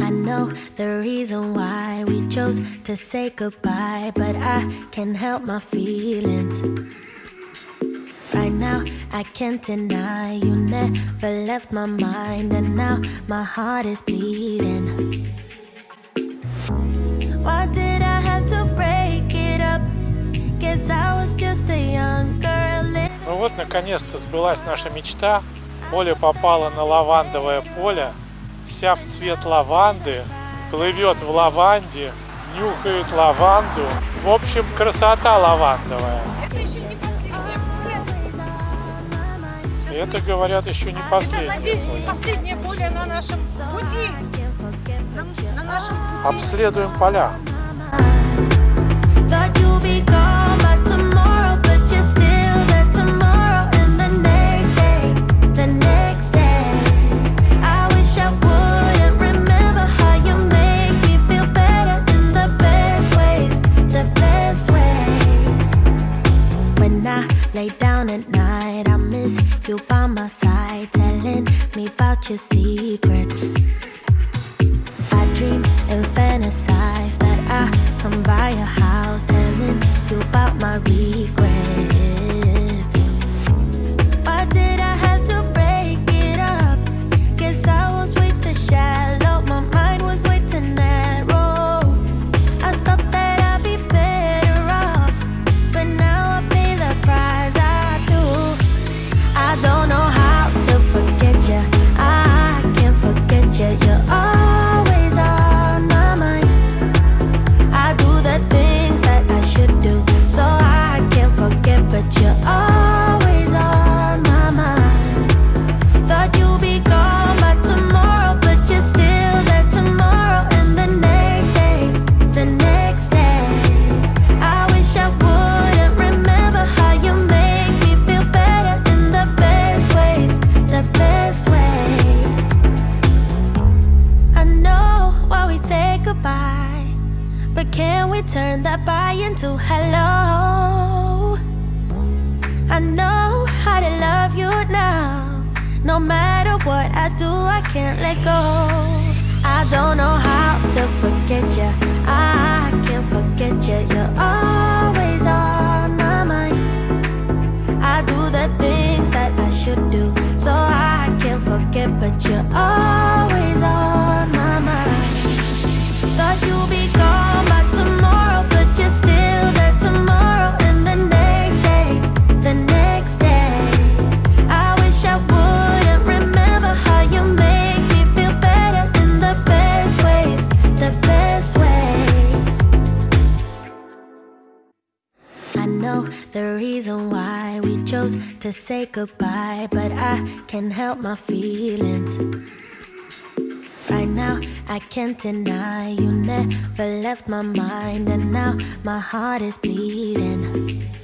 I know the reason why we chose to say goodbye, but I can't help my feelings. Right now, I can't deny you never left my mind, and now my heart is bleeding. Why did I have to break it up? Guess I was just a young girl. living- Ну вот, наконец-то сбылась наша мечта. Оля попала на лавандовое поле, Вся в цвет лаванды, плывет в лаванде, нюхает лаванду. В общем, красота лавандовая. Это еще не последнее И это, говорят, еще не Я последнее. надеюсь, не последнее поле на нашем пути. На, на нашем пути. Обследуем поля. You by my side, telling me about your secrets. I dream and fantasize that I come by your house, telling you about my regrets. We turn that bye into hello? I know how to love you now. No matter what I do, I can't let go. I don't know how to forget you. I can't forget you. You're always on my mind. I do the things that I should do, so I can't forget. But you're always I know the reason why we chose to say goodbye, but I can't help my feelings. Right now, I can't deny you never left my mind, and now my heart is bleeding.